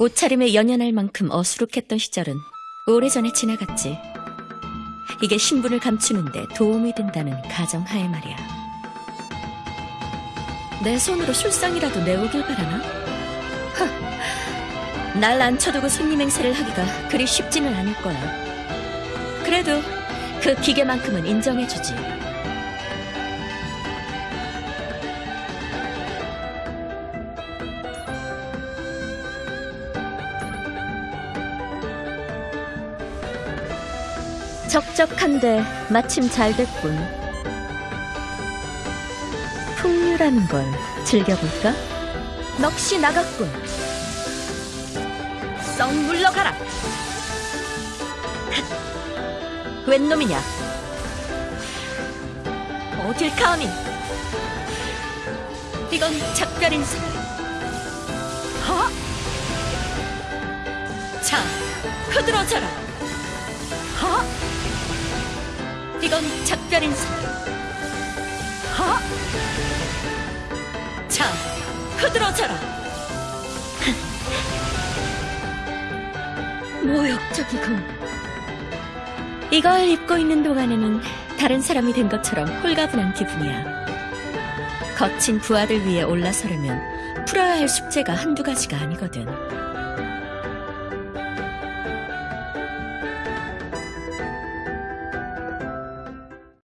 옷차림에 연연할 만큼 어수룩했던 시절은 오래전에 지나갔지. 이게 신분을 감추는데 도움이 된다는 가정하에 말이야. 내 손으로 술상이라도 내오길 바라나? 날 앉혀두고 손님 행세를 하기가 그리 쉽지는 않을 거야. 그래도 그 기계만큼은 인정해주지. 적적한데 마침 잘 됐군. 풍류라는 걸 즐겨볼까? 넋이 나갔군. 썩 물러가라. 웬 놈이냐? 어딜 감히? 이건 작별 인사. 하? 자, 흐드러져라. 이건 작별 인사. 하? 자, 흐드러져라. 모욕적이군. 이걸 입고 있는 동안에는 다른 사람이 된 것처럼 홀가분한 기분이야. 거친 부하들 위에 올라서려면 풀어야 할 숙제가 한두 가지가 아니거든.